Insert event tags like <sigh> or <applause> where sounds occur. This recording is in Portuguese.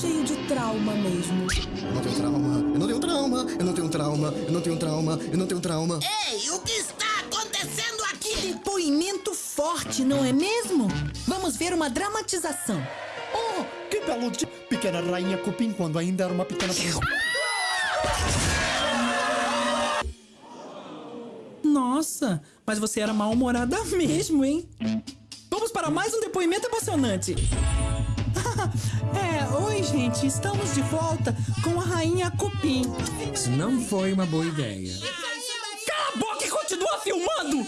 cheio de trauma mesmo. Eu não tenho trauma, eu não tenho trauma, eu não tenho trauma, eu não tenho trauma, eu não tenho trauma. Ei, o que está acontecendo aqui? Depoimento forte, não é mesmo? Vamos ver uma dramatização. Oh, que belo dia! Pequena rainha Cupim quando ainda era uma pequena. Nossa, mas você era mal-humorada <laughs> mesmo, hein? Vamos para mais um depoimento emocionante. <laughs> é, gente, estamos de volta com a rainha Cupim. Isso não foi uma boa ideia. Cala a boca e continua filmando!